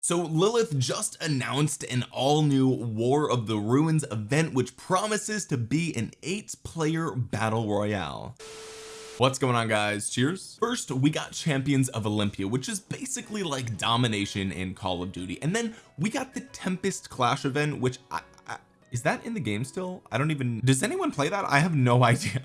so Lilith just announced an all new War of the Ruins event which promises to be an eight player battle royale. What's going on guys? Cheers. First we got champions of Olympia which is basically like domination in Call of Duty. And then we got the Tempest Clash event which I, I, is that in the game still? I don't even does anyone play that? I have no idea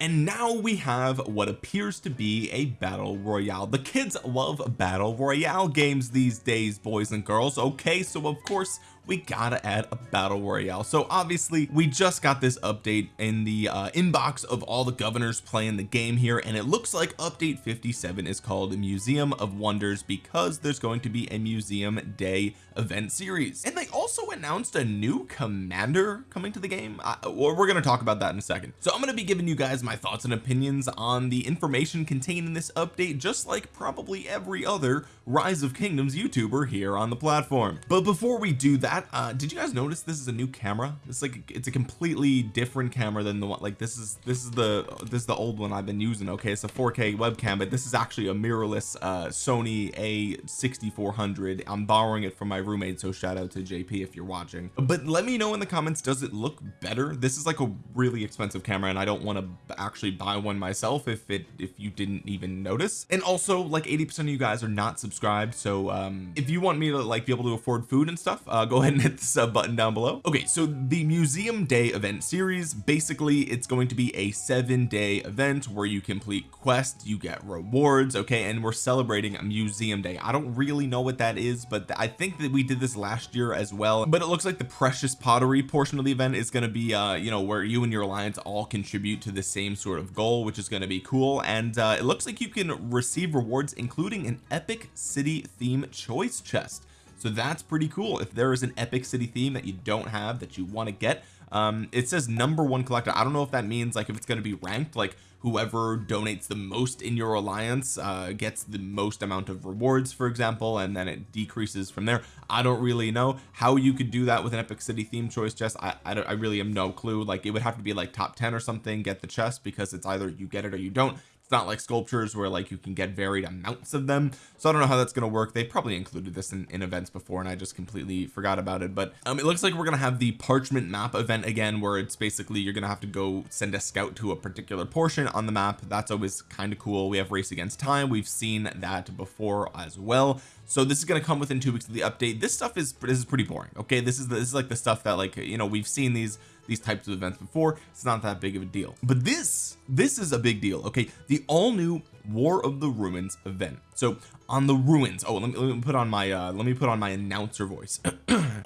and now we have what appears to be a battle royale. The kids love battle royale games these days boys and girls. Okay so of course we gotta add a battle royale. So obviously we just got this update in the uh, inbox of all the governors playing the game here and it looks like update 57 is called Museum of Wonders because there's going to be a museum day event series. And they also announced a new commander coming to the game. Uh, we're going to talk about that in a second. So I'm going to be giving you guys my thoughts and opinions on the information contained in this update just like probably every other rise of kingdoms youtuber here on the platform. But before we do that that uh did you guys notice this is a new camera? It's like it's a completely different camera than the one like this is this is the this is the old one I've been using okay? It's a 4k webcam but this is actually a mirrorless uh Sony a6400 I'm borrowing it from my roommate so shout out to JP if you're watching. But let me know in the comments does it look better? This is like a really expensive camera and I don't want to actually buy one myself if it if you didn't even notice. And also like 80 percent of you guys are not subscribed so um if you want me to like be able to afford food and stuff uh go ahead and hit the sub button down below. Okay so the museum day event series basically it's going to be a seven day event where you complete quests you get rewards okay and we're celebrating a museum day. I don't really know what that is but I think that we did this last year as well but it looks like the precious pottery portion of the event is going to be uh you know where you and your alliance all contribute to the same sort of goal which is going to be cool. And uh it looks like you can receive rewards including an epic city theme choice chest. So that's pretty cool. If there is an epic city theme that you don't have that you want to get um it says number one collector. I don't know if that means like if it's going to be ranked like whoever donates the most in your alliance uh gets the most amount of rewards for example and then it decreases from there. I don't really know. How you could do that with an epic city theme choice chest I I, I really am no clue. Like it would have to be like top 10 or something get the chest because it's either you get it or you don't it's not like sculptures where like you can get varied amounts of them. So I don't know how that's going to work. They probably included this in, in events before and I just completely forgot about it. But um it looks like we're going to have the parchment map event again where it's basically you're going to have to go send a scout to a particular portion on the map. That's always kind of cool. We have race against time. We've seen that before as well. So this is going to come within two weeks of the update. This stuff is this is pretty boring okay? This is this is like the stuff that like you know we've seen these these types of events before it's not that big of a deal. But this this is a big deal okay? The all new war of the ruins event. So on the ruins oh let me, let me put on my uh let me put on my announcer voice.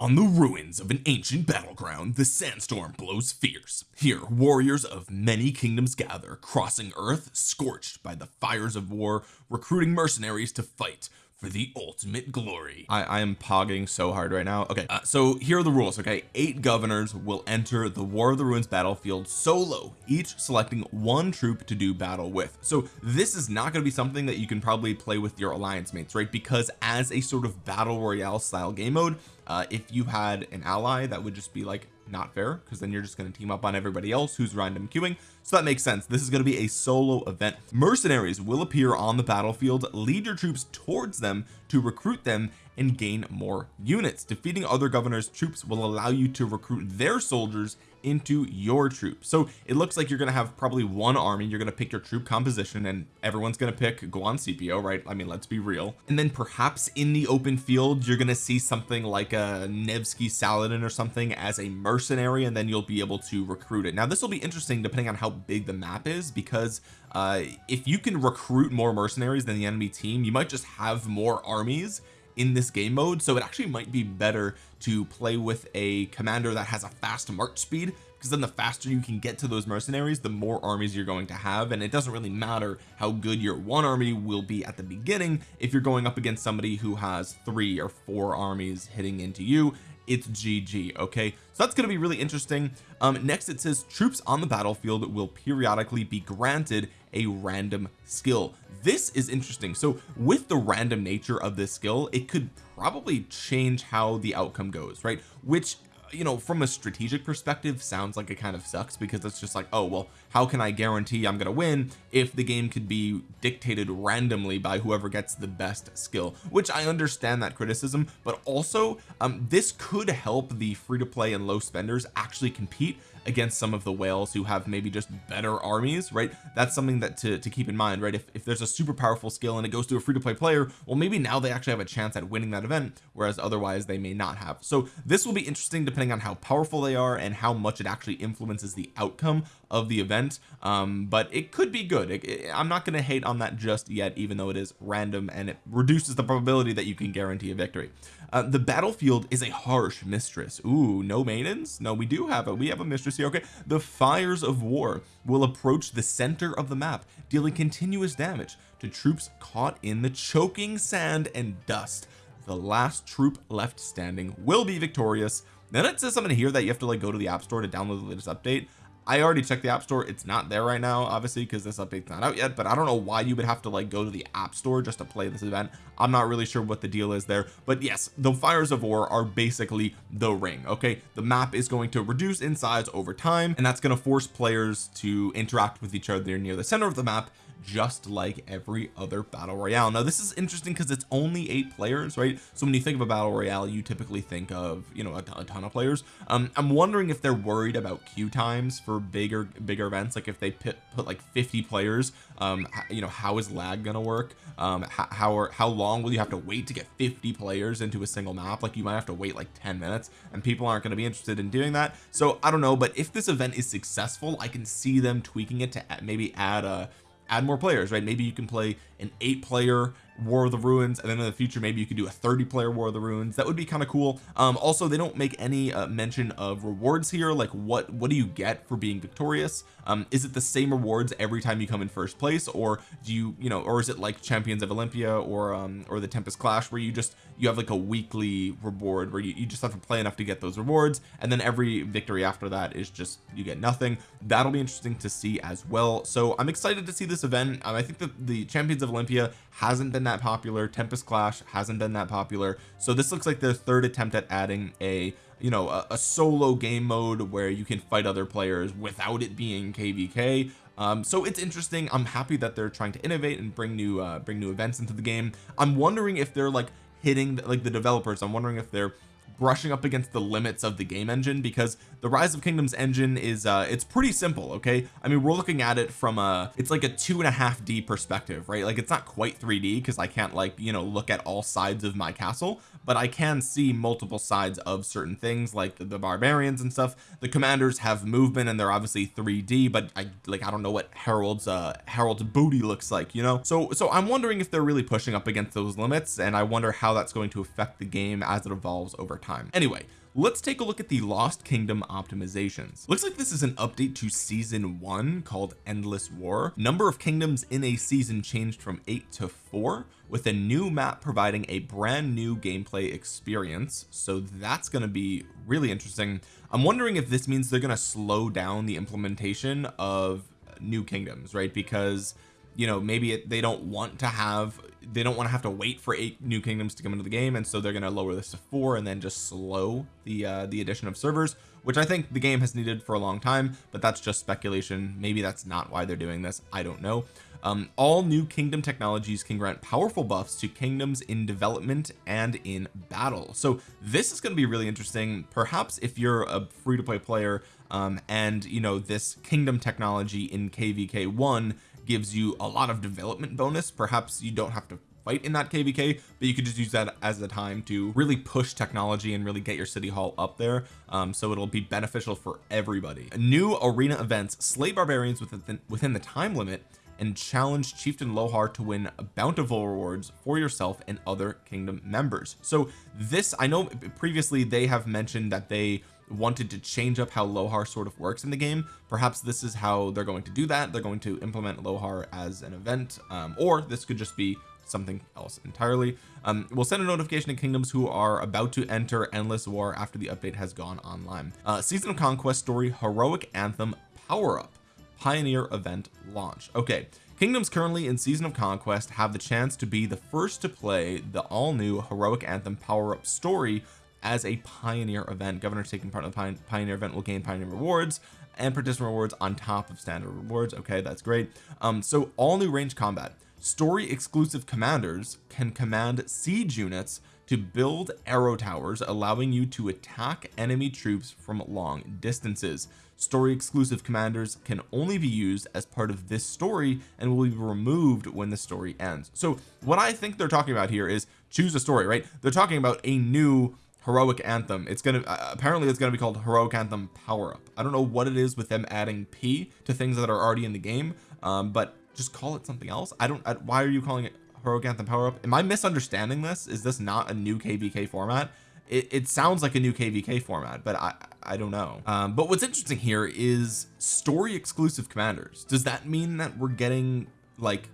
On the ruins of an ancient battleground the sandstorm blows fierce. Here warriors of many kingdoms gather crossing earth scorched by the fires of war recruiting mercenaries to fight for the ultimate glory. I, I am pogging so hard right now. Okay uh, so here are the rules okay? Eight governors will enter the war of the ruins battlefield solo each selecting one troop to do battle with. So this is not going to be something that you can probably play with your alliance mates right? Because as a sort of battle royale style game mode uh, if you had an ally that would just be like not fair because then you're just going to team up on everybody else who's random queuing so that makes sense. This is going to be a solo event. Mercenaries will appear on the battlefield lead your troops towards them to recruit them and gain more units. Defeating other governors troops will allow you to recruit their soldiers into your troops. So it looks like you're going to have probably one army. You're going to pick your troop composition and everyone's going to pick go on Scipio right? I mean let's be real. And then perhaps in the open field you're going to see something like a Nevsky Saladin or something as a mercenary and then you'll be able to recruit it. Now this will be interesting depending on how big the map is because uh if you can recruit more mercenaries than the enemy team you might just have more armies in this game mode. So it actually might be better to play with a commander that has a fast march speed because then the faster you can get to those mercenaries the more armies you're going to have. And it doesn't really matter how good your one army will be at the beginning. If you're going up against somebody who has three or four armies hitting into you it's GG okay? So that's going to be really interesting. Um next it says troops on the battlefield will periodically be granted a random skill. This is interesting. So with the random nature of this skill it could probably change how the outcome goes right? Which you know from a strategic perspective sounds like it kind of sucks because it's just like oh well how can I guarantee I'm gonna win if the game could be dictated randomly by whoever gets the best skill? Which I understand that criticism but also um this could help the free-to-play and low spenders actually compete against some of the whales who have maybe just better armies right? That's something that to, to keep in mind right? If, if there's a super powerful skill and it goes to a free-to-play player well maybe now they actually have a chance at winning that event whereas otherwise they may not have. So this will be interesting depending on how powerful they are and how much it actually influences the outcome of the event. Um but it could be good. It, it, I'm not going to hate on that just yet even though it is random and it reduces the probability that you can guarantee a victory uh, the battlefield is a harsh mistress. Ooh no maidens? No we do have it we have a mistress here. Okay the fires of war will approach the center of the map dealing continuous damage to troops caught in the choking sand and dust. The last troop left standing will be victorious. Then it says something here that you have to like go to the app store to download the latest update I already checked the app store. It's not there right now obviously because this update's not out yet but I don't know why you would have to like go to the app store just to play this event. I'm not really sure what the deal is there but yes the fires of war are basically the ring okay? The map is going to reduce in size over time and that's going to force players to interact with each other near the center of the map just like every other battle royale. Now this is interesting because it's only eight players right? So when you think of a battle royale you typically think of you know a, a ton of players. Um I'm wondering if they're worried about queue times for bigger bigger events like if they put, put like 50 players um you know how is lag gonna work? Um how how, are, how long will you have to wait to get 50 players into a single map? Like you might have to wait like 10 minutes and people aren't going to be interested in doing that. So I don't know but if this event is successful I can see them tweaking it to maybe add a add more players right? Maybe you can play an eight player war of the ruins and then in the future maybe you could do a 30 player war of the ruins. That would be kind of cool. Um also they don't make any uh, mention of rewards here like what what do you get for being victorious? Um is it the same rewards every time you come in first place or do you you know or is it like champions of Olympia or um or the Tempest Clash where you just you have like a weekly reward where you, you just have to play enough to get those rewards and then every victory after that is just you get nothing? That'll be interesting to see as well. So I'm excited to see this event. Um, I think that the champions of Olympia hasn't been that popular. Tempest Clash hasn't been that popular. So this looks like their third attempt at adding a you know a, a solo game mode where you can fight other players without it being kvk um so it's interesting. I'm happy that they're trying to innovate and bring new uh bring new events into the game. I'm wondering if they're like hitting like the developers. I'm wondering if they're brushing up against the limits of the game engine because the rise of kingdoms engine is uh it's pretty simple okay? I mean we're looking at it from a it's like a two and a half D perspective right? Like it's not quite 3d because I can't like you know look at all sides of my castle but I can see multiple sides of certain things like the, the barbarians and stuff. The commanders have movement and they're obviously 3d but I like I don't know what Harold's uh Harold's booty looks like you know? So so I'm wondering if they're really pushing up against those limits and I wonder how that's going to affect the game as it evolves over time. Anyway let's take a look at the lost kingdom optimizations. Looks like this is an update to season one called endless war. Number of kingdoms in a season changed from eight to four with a new map providing a brand new gameplay experience. So that's going to be really interesting. I'm wondering if this means they're going to slow down the implementation of new kingdoms right? Because you know maybe it, they don't want to have they don't want to have to wait for eight new kingdoms to come into the game and so they're going to lower this to four and then just slow the uh the addition of servers which I think the game has needed for a long time but that's just speculation. Maybe that's not why they're doing this. I don't know. Um, all new kingdom technologies can grant powerful buffs to kingdoms in development and in battle. So this is going to be really interesting. Perhaps if you're a free-to-play player um, and you know this kingdom technology in kvk 1 gives you a lot of development bonus. Perhaps you don't have to fight in that kvk but you could just use that as a time to really push technology and really get your city hall up there. Um, so it'll be beneficial for everybody. New arena events slay barbarians within within the time limit and challenge chieftain lohar to win bountiful rewards for yourself and other kingdom members. So this I know previously they have mentioned that they wanted to change up how Lohar sort of works in the game. Perhaps this is how they're going to do that. They're going to implement Lohar as an event um, or this could just be something else entirely. Um, we'll send a notification to kingdoms who are about to enter endless war after the update has gone online. Uh, season of conquest story heroic anthem power up pioneer event launch. Okay kingdoms currently in season of conquest have the chance to be the first to play the all new heroic anthem power up story as a pioneer event. Governors taking part in the pioneer event will gain pioneer rewards and participant rewards on top of standard rewards. Okay that's great. Um so all new range combat. Story exclusive commanders can command siege units to build arrow towers allowing you to attack enemy troops from long distances. Story exclusive commanders can only be used as part of this story and will be removed when the story ends. So what I think they're talking about here is choose a story right? They're talking about a new heroic anthem. It's gonna uh, apparently it's gonna be called heroic anthem power up I don't know what it is with them adding P to things that are already in the game um, but just call it something else. I don't I, why are you calling it heroic anthem power up am I misunderstanding this? Is this not a new kvk format? It, it sounds like a new kvk format but I I don't know. Um, but what's interesting here is story exclusive commanders. Does that mean that we're getting like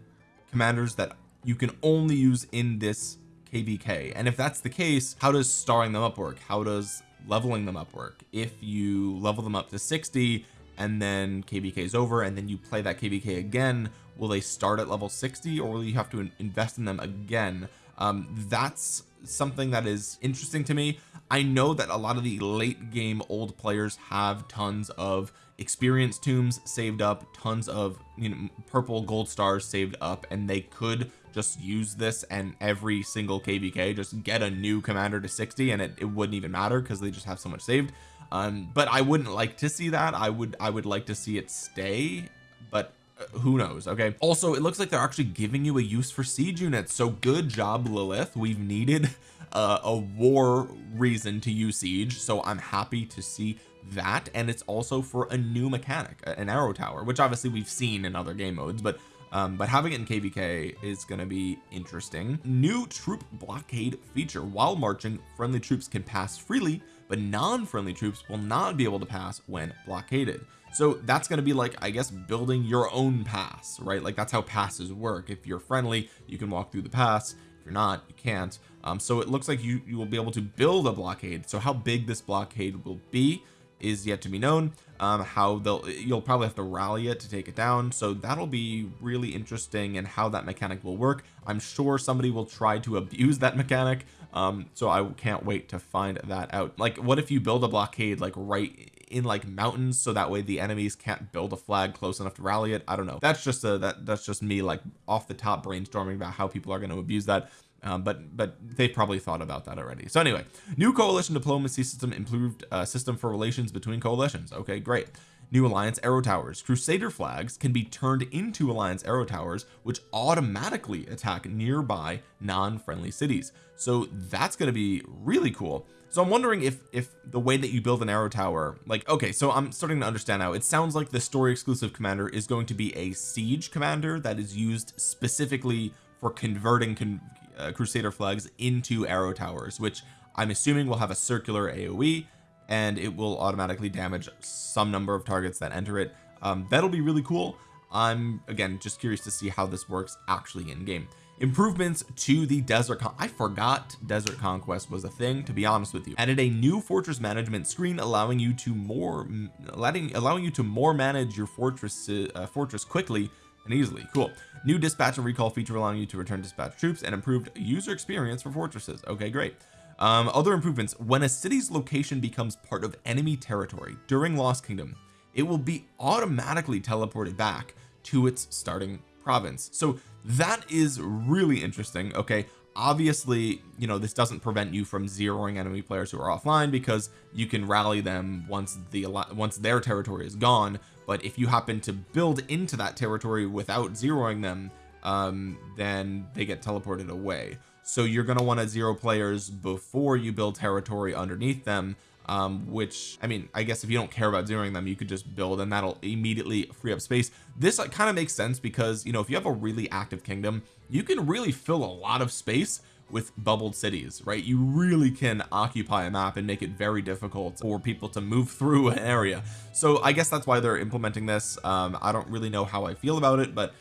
commanders that you can only use in this kvk and if that's the case how does starring them up work? How does leveling them up work? If you level them up to 60 and then kvk is over and then you play that kvk again will they start at level 60 or will you have to invest in them again? Um that's something that is interesting to me. I know that a lot of the late game old players have tons of experience tombs saved up tons of you know purple gold stars saved up and they could just use this and every single kvk just get a new commander to 60 and it, it wouldn't even matter because they just have so much saved. Um but I wouldn't like to see that. I would I would like to see it stay but uh, who knows okay? Also it looks like they're actually giving you a use for siege units so good job Lilith. We've needed uh, a war reason to use siege so I'm happy to see that and it's also for a new mechanic an arrow tower which obviously we've seen in other game modes but um, but having it in kvk is going to be interesting. New troop blockade feature. While marching friendly troops can pass freely but non-friendly troops will not be able to pass when blockaded. So that's going to be like I guess building your own pass right? Like that's how passes work. If you're friendly you can walk through the pass. If you're not you can't. Um, so it looks like you you will be able to build a blockade. So how big this blockade will be is yet to be known um, how they'll you'll probably have to rally it to take it down. So that'll be really interesting and how that mechanic will work. I'm sure somebody will try to abuse that mechanic um, so I can't wait to find that out. Like what if you build a blockade like right in like mountains so that way the enemies can't build a flag close enough to rally it? I don't know. That's just a that that's just me like off the top brainstorming about how people are going to abuse that um, but but they probably thought about that already. So anyway new coalition diplomacy system improved uh, system for relations between coalitions. Okay great. New alliance arrow towers. Crusader flags can be turned into alliance arrow towers which automatically attack nearby non-friendly cities. So that's going to be really cool. So I'm wondering if if the way that you build an arrow tower like okay so I'm starting to understand now. It sounds like the story exclusive commander is going to be a siege commander that is used specifically for converting con uh, crusader flags into arrow towers which I'm assuming will have a circular AoE and it will automatically damage some number of targets that enter it. Um, that'll be really cool. I'm again just curious to see how this works actually in game improvements to the desert Con I forgot desert conquest was a thing to be honest with you. Added a new fortress management screen allowing you to more letting allowing you to more manage your fortress uh, fortress quickly and easily. Cool. New dispatch and recall feature allowing you to return dispatch troops and improved user experience for fortresses. Okay great. Um, other improvements. When a city's location becomes part of enemy territory during Lost Kingdom it will be automatically teleported back to its starting province. So that is really interesting okay? Obviously you know this doesn't prevent you from zeroing enemy players who are offline because you can rally them once the once their territory is gone but if you happen to build into that territory without zeroing them um then they get teleported away. So you're going to want to zero players before you build territory underneath them um which I mean I guess if you don't care about zeroing them you could just build and that'll immediately free up space. This like, kind of makes sense because you know if you have a really active kingdom you can really fill a lot of space with bubbled cities right? You really can occupy a map and make it very difficult for people to move through an area. So I guess that's why they're implementing this. Um I don't really know how I feel about it but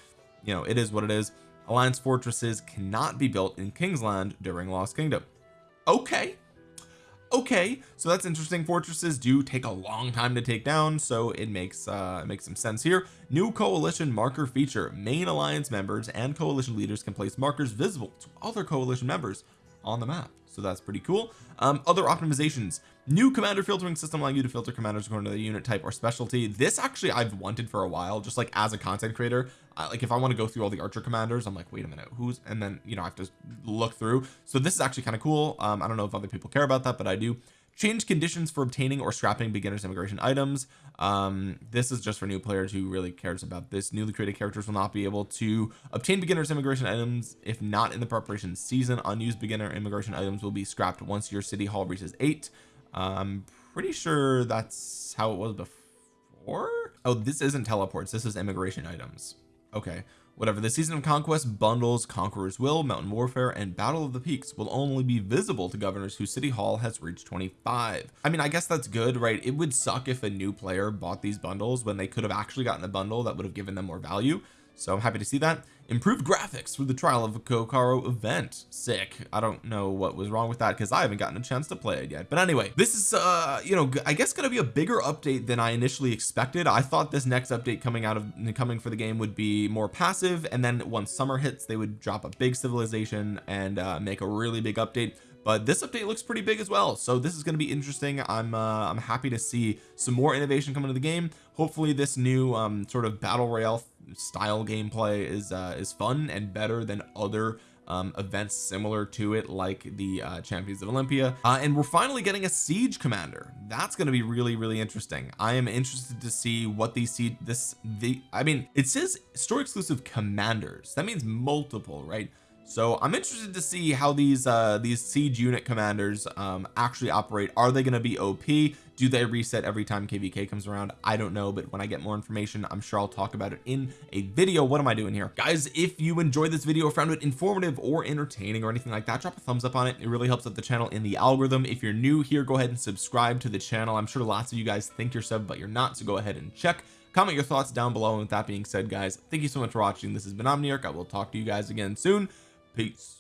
you know it is what it is. Alliance fortresses cannot be built in Kingsland during Lost Kingdom. Okay okay so that's interesting. Fortresses do take a long time to take down so it makes uh it makes some sense here. New coalition marker feature. Main alliance members and coalition leaders can place markers visible to other coalition members on the map. So that's pretty cool. Um, other optimizations. New commander filtering system allowing you to filter commanders according to the unit type or specialty. This actually I've wanted for a while just like as a content creator. Uh, like if I want to go through all the archer commanders I'm like wait a minute who's and then you know I have to look through. So this is actually kind of cool. Um, I don't know if other people care about that but I do change conditions for obtaining or scrapping beginners immigration items. Um this is just for new players who really cares about this. Newly created characters will not be able to obtain beginners immigration items if not in the preparation season. Unused beginner immigration items will be scrapped once your city hall reaches eight. I'm pretty sure that's how it was before. Oh this isn't teleports. This is immigration items okay whatever. The season of conquest bundles conqueror's will mountain warfare and battle of the peaks will only be visible to governors whose city hall has reached 25 I mean I guess that's good right? It would suck if a new player bought these bundles when they could have actually gotten a bundle that would have given them more value. So I'm happy to see that improved graphics for the trial of a Kokoro event. Sick. I don't know what was wrong with that because I haven't gotten a chance to play it yet. But anyway this is uh you know I guess gonna be a bigger update than I initially expected. I thought this next update coming out of coming for the game would be more passive and then once summer hits they would drop a big civilization and uh, make a really big update but this update looks pretty big as well so this is going to be interesting. I'm uh, I'm happy to see some more innovation come into the game. Hopefully this new um sort of battle royale style gameplay is uh is fun and better than other um, events similar to it like the uh, champions of Olympia. Uh, and we're finally getting a siege commander. That's going to be really really interesting. I am interested to see what these siege this the I mean it says store exclusive commanders. That means multiple right so I'm interested to see how these uh these siege unit commanders um actually operate. Are they going to be OP do they reset every time kvk comes around? I don't know but when I get more information I'm sure I'll talk about it in a video. What am I doing here? Guys if you enjoyed this video found it informative or entertaining or anything like that drop a thumbs up on it. It really helps out the channel in the algorithm. If you're new here go ahead and subscribe to the channel. I'm sure lots of you guys think you're sub but you're not so go ahead and check. Comment your thoughts down below. And with that being said guys thank you so much for watching. This has been Omniarch. I will talk to you guys again soon peace